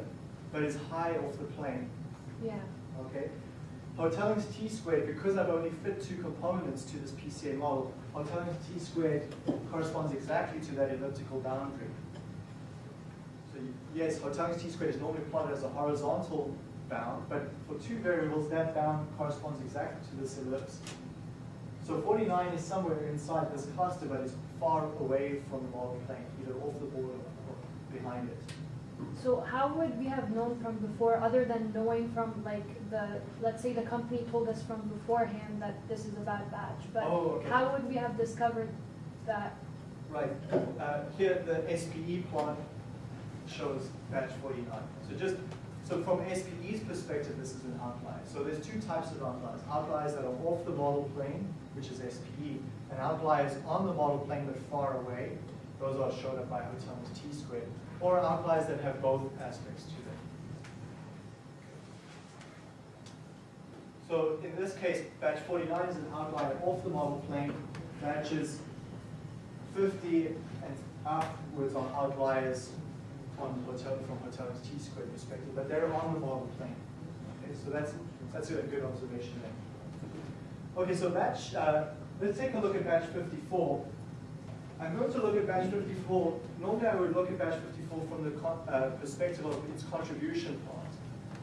but it's high off the plane, Yeah, okay? Hotelling's T squared, because I've only fit two components to this PCA model, Hotelling's T squared corresponds exactly to that elliptical boundary. So yes, Hotelling's T squared is normally plotted as a horizontal bound, but for two variables, that bound corresponds exactly to this ellipse. So forty-nine is somewhere inside this cluster, but it's far away from the model plane, either off the board or behind it. So how would we have known from before, other than knowing from like the, let's say the company told us from beforehand that this is a bad batch, but Oh, okay. how would we have discovered that? Right, uh, here the SPE plot shows batch forty-nine. So just, so from SPE's perspective, this is an outlier. So there's two types of outliers. Outliers that are off the model plane, which is SPE, and outliers on the model plane but far away. Those are shown up by Hotel's T squared. Or outliers that have both aspects to them. So in this case, batch forty-nine is an outlier off the model plane. Batches 50 and upwards are outliers on hotel, from hotel's T squared perspective, but they're on the model plane. Okay, so that's, that's a good observation there. Okay, so batch, uh, let's take a look at batch 54. I'm going to look at batch 54. Normally I would look at batch 54 from the uh, perspective of its contribution part.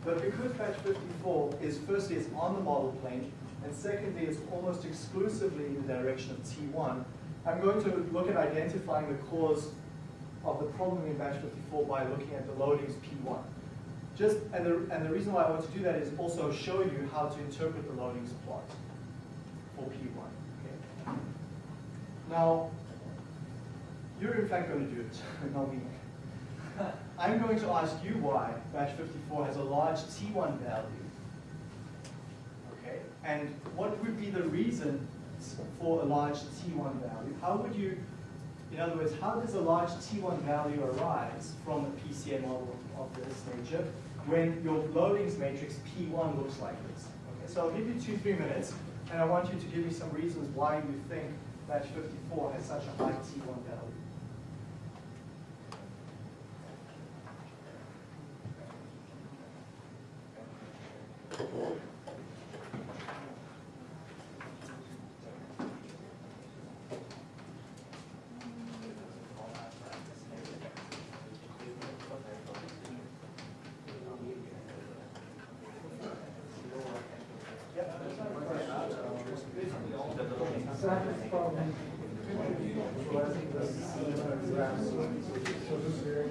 But because batch 54 is firstly it's on the model plane, and secondly it's almost exclusively in the direction of T1, I'm going to look at identifying the cause of the problem in batch 54 by looking at the loadings P1. Just, and the, and the reason why I want to do that is also show you how to interpret the loadings plot for P1. Okay? Now, you're in fact going to do it, not me. I'm going to ask you why batch 54 has a large T1 value. Okay, and what would be the reason for a large T1 value? How would you, in other words, how does a large T1 value arise from a PCA model of this nature when your loadings matrix P1 looks like this? Okay, so I'll give you two, three minutes, and I want you to give me some reasons why you think batch 54 has such a high T1 value. Exactly from visualizing the uh, graphs. So this very.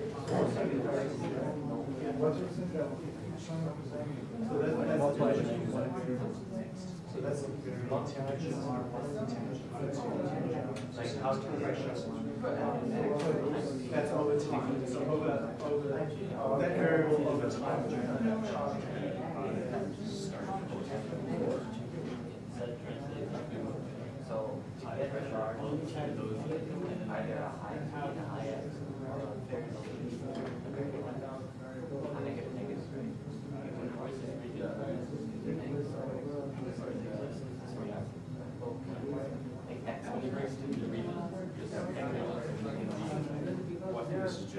What's your percent that showing up as So that- that's the So that's low temperature R one, temperature R two. How. That's over time, so over, over, that variable over time. So to get the charge, I get a high high a. I negative X. What do you suggest for time? Comparisons is like, I mean, I want to do it. Maybe it's, uh, high flow rate of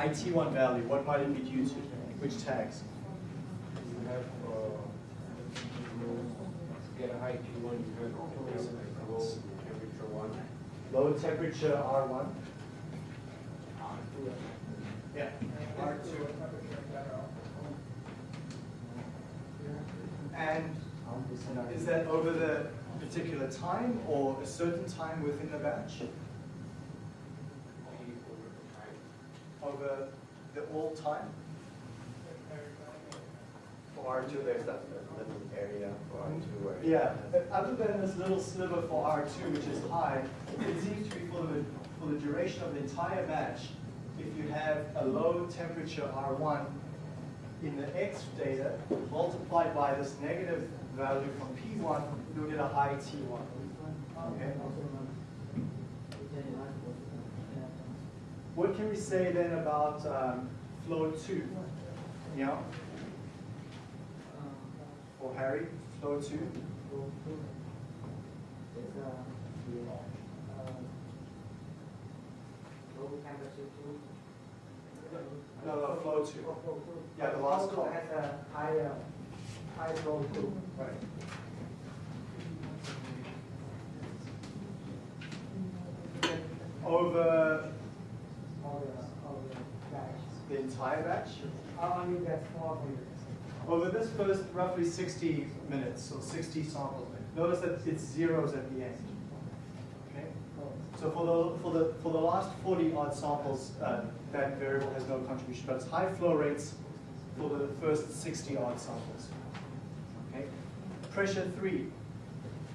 IT1 value, what might it be due to? Which tags? You have, uh, get IT1, you have low temperature 1. Low temperature R1? R2. Yeah, R2. And is that over the particular time or a certain time within the batch? The all time? For R two, there's that little area for R two where. Yeah, other than this little sliver for R2, which is high, it seems to be for the, for the duration of the entire batch, if you have a low temperature R1 in the X data multiplied by this negative value from P1, you'll get a high T1. Okay? What can we say then about um, flow 2? Yeah? For Harry, flow 2? No, no, flow 2. Yeah, the last column. Has a high, uh, high flow too. Right. Over All the, all the batch. The entire batch? I mean, that's small meters. Over this first roughly 60 minutes, or 60 samples, notice that it's zeros at the end. Okay? So for the, for the, for the last 40 odd samples, uh, that variable has no contribution, but it's high flow rates for the first 60 odd samples. Okay? Pressure three.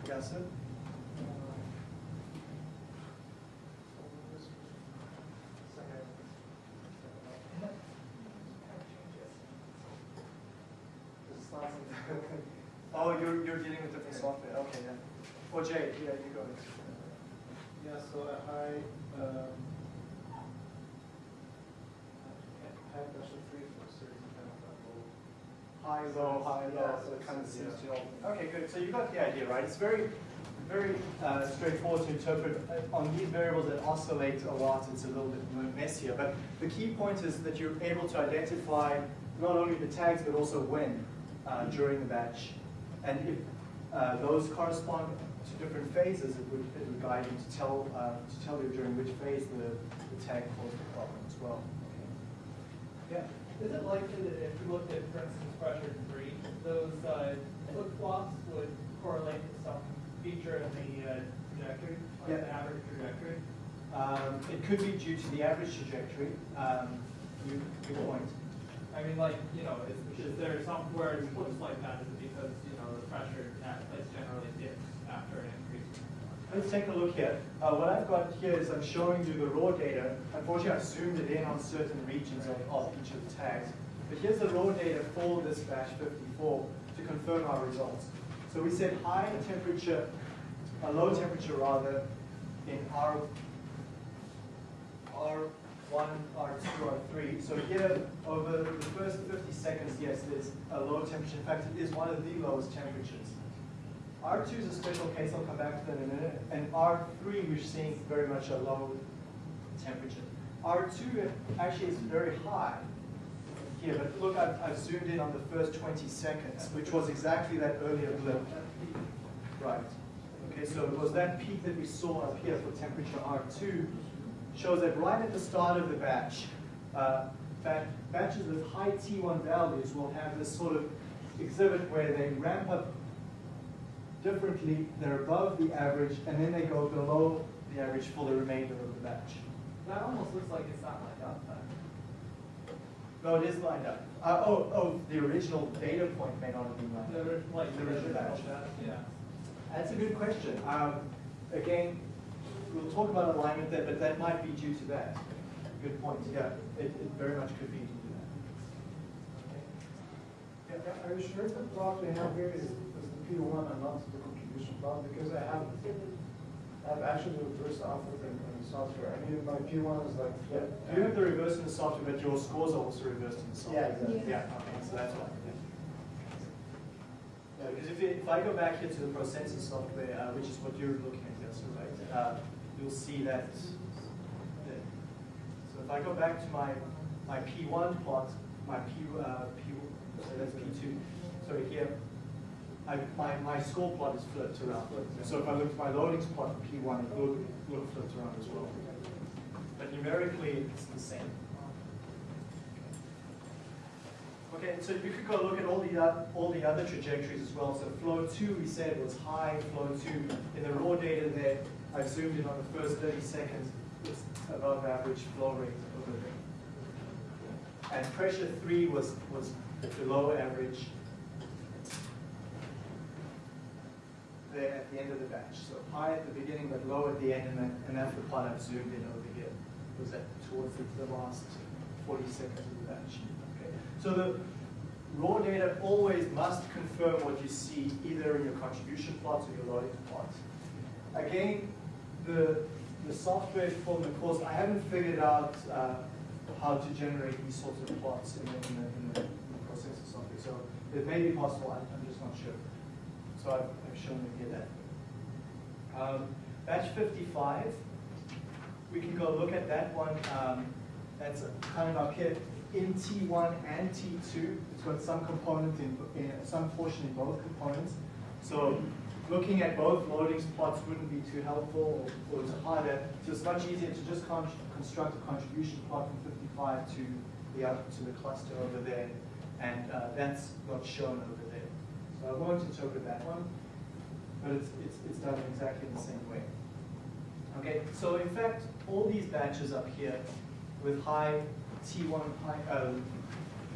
Yes, sir? Oh, you're, you're dealing with different software, okay, yeah. Or Jay, yeah, you go. Yeah, so a high, um, high pressure three for a certain kind of level. High, low, high, low, so it kind of seems to all. Okay, good, so you got the idea, right? It's very, very uh, straightforward to interpret. Uh, On these variables that oscillate a lot, it's a little bit messier. But the key point is that you're able to identify not only the tags, but also when uh, during the batch. And if uh, those correspond to different phases, it would, it would guide you to tell, uh, to tell you during which phase the, the tag caused the problem as well. Yeah. Is it likely that if you looked at, for instance, pressure three, those, uh, flip-flops would correlate to some feature in the, uh, trajectory, like the Yeah. average trajectory? Um, it could be due to the average trajectory. Um, you, good point. I mean, like, you know, is, is there some where it looks like that, is it because, you know, the pressure at place generally dips after an increase? Let's take a look here. Uh, what I've got here is I'm showing you the raw data. Unfortunately, I've zoomed it in on certain regions of, of each of the tags. But here's the raw data for this batch 54 to confirm our results. So we said high temperature, a low temperature rather, in R, R1, R2, R3. So here, over the first 50 seconds, yes, there's a low temperature. In fact, it is one of the lowest temperatures. R2 is a special case, I'll come back to that in a minute. And R3, we're seeing very much a low temperature. R2 actually is very high here, but look, I've, I've zoomed in on the first 20 seconds, which was exactly that earlier blip. right. Okay, so it was that peak that we saw up here for temperature R2 shows that right at the start of the batch, uh, bat- batches with high T1 values will have this sort of exhibit where they ramp up differently, they're above the average, and then they go below the average for the remainder of the batch. That almost looks like it's not lined up then. No, it is lined up. Uh, oh, oh, the original data point may not have been lined up. ori- like, The original batch. Yeah. That's a good question. Um, again, we'll talk about alignment there, but that might be due to that. Good point, yeah, it, it very much could be due to that. Yeah, Are you sure the plot we have here is, is the P one and not the contribution plot? Because I have, I have actually reversed output in, in the software. I mean, my P one is like flip. You have the reverse in the software, but your scores are also reversed in the software. Yeah, exactly. Yeah, okay, so that's why, yeah. Yeah, because if, if I go back here to the ProSensus software, uh, which is what you're looking at so right, uh, you'll see that. there. So if I go back to my, my P1 plot, my P, uh, P, so that's P2, so here, I, my, my score plot is flipped around. So if I look at my loadings plot for P1, it will, have flipped around as well. But numerically, it's the same. Okay, so you could go look at all the, uh, all the other trajectories as well. So flow two, we said was high, flow two, in the raw data there, I've zoomed in on the first thirty seconds, it's above average flow rate over there. And pressure three was, was below average there at the end of the batch. So high at the beginning, but low at the end, and, then, and that's the part I've zoomed in over here. Was that towards the, the last 40 seconds of the batch. Okay. So the raw data always must confirm what you see either in your contribution plots or your loading plots. Again, the, the software for the course, I haven't figured out uh, how to generate these sorts of plots in the, in the, in the, in the ProSensus software. So it may be possible, I'm just not sure. So I've, I've shown you here that. Um, batch 55, we can go look at that one. Um, that's coming up here in T1 and T2. It's got some component in, in some portion in both components. So looking at both loadings plots wouldn't be too helpful or, or it's harder. So it's much easier to just con construct a contribution plot from 55 to the to the cluster over there, and uh, that's not shown over I won't interpret that one, but it's, it's, it's done exactly the same way. Okay, so in fact, all these batches up here with high T1 high, uh,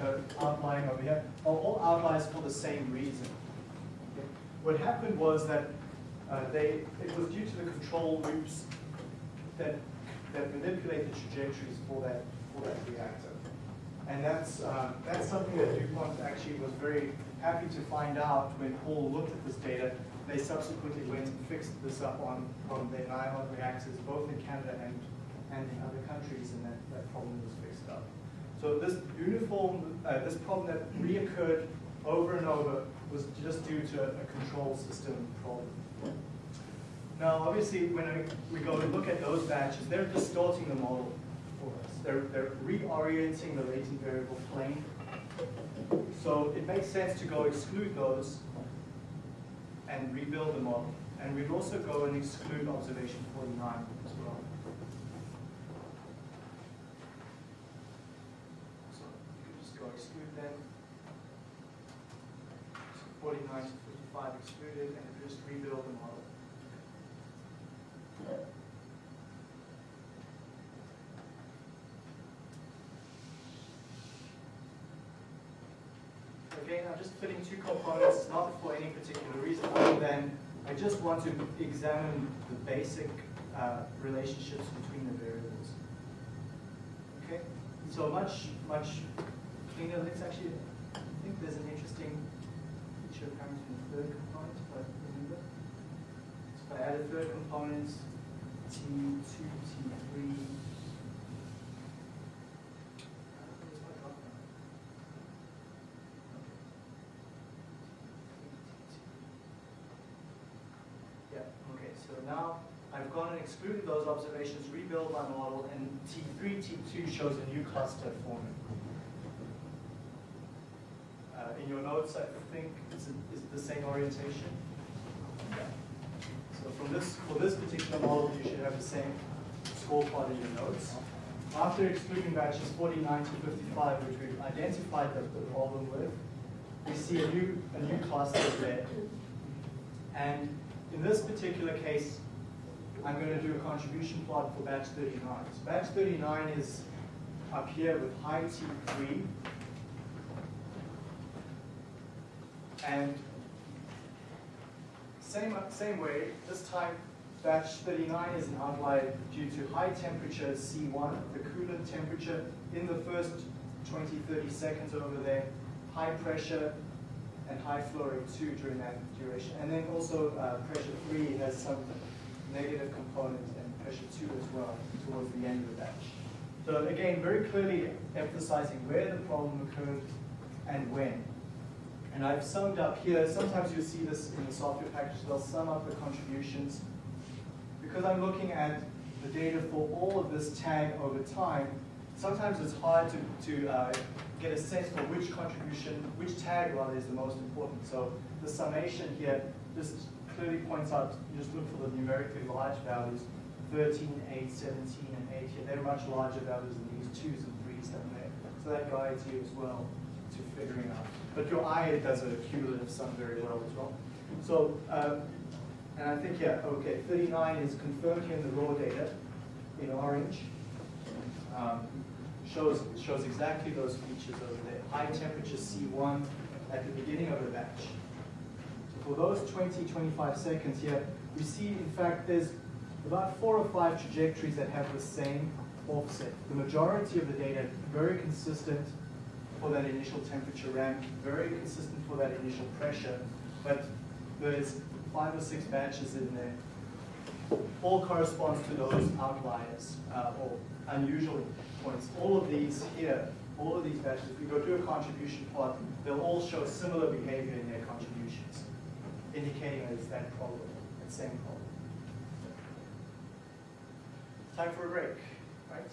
uh, outlying over here are all outliers for the same reason. Okay? What happened was that uh, they, it was due to the control loops that, that manipulate the trajectories for that, for that reactor. And that's, uh, that's something that DuPont actually was very happy to find out when Paul looked at this data. They subsequently went and fixed this up on, on their nylon reactors, both in Canada and, and in other countries, and that, that problem was fixed up. So this uniform, uh, this problem that reoccurred over and over was just due to a control system problem. Now, obviously, when we go to look at those batches, they're distorting the model for us. They're, they're reorienting the latent variable plane. So it makes sense to go exclude those and rebuild the model. And we'd also go and exclude observation 49 as well. So you could just go exclude them. So 49 to 55 excluded, and just rebuild the model. Again, I'm just fitting two components, not for any particular reason, other than I just want to examine the basic uh, relationships between the variables. Okay, so much, much cleaner. Let's actually, I think there's an interesting feature coming from the third component, but remember. So if I add a third component, T2, T3. Where's my drop down? Yeah, okay, so now I've gone and excluded those observations, rebuild my model, and T3, T2 shows a new cluster forming. Uh, in your notes, I think it's, a, it's the same orientation. So from this, for this particular model, you should have the same score plot in your notes. After excluding batches 49 to 55, which we've identified the, the problem with, we see a new, a new cluster there. And in this particular case, I'm going to do a contribution plot for batch 39. So batch 39 is up here with high T3. And same, same way, this time batch 39 is an outlier due to high temperature C1, the coolant temperature in the first 20, 30 seconds over there, high pressure and high flow rate 2 during that duration. And then also uh, pressure 3 has some negative component and pressure 2 as well towards the end of the batch. So again, very clearly emphasizing where the problem occurred and when. And I've summed up here, sometimes you'll see this in the software package, they'll sum up the contributions. Because I'm looking at the data for all of this tag over time, sometimes it's hard to, to uh, get a sense for which contribution, which tag rather is the most important. So the summation here just clearly points out, you just look for the numerically large values, 13, 8, 17, and 8 here. They're much larger values than these 2s and 3s down there. So that guides you as well to figuring out. But your eye does a cumulative sum very well as well. So, um, and I think, yeah, okay, 39 is confirmed here in the raw data in orange. Um, shows, shows exactly those features over there. High temperature C1 at the beginning of the batch. So for those 20, 25 seconds here, we see, in fact, there's about four or five trajectories that have the same offset. The majority of the data very consistent for that initial temperature ramp, very consistent for that initial pressure, but there's five or six batches in there. All corresponds to those outliers uh, or unusual points. All of these here, all of these batches, if we go to a contribution plot, they'll all show similar behavior in their contributions, indicating that it's that problem, that same problem. Time for a break, right?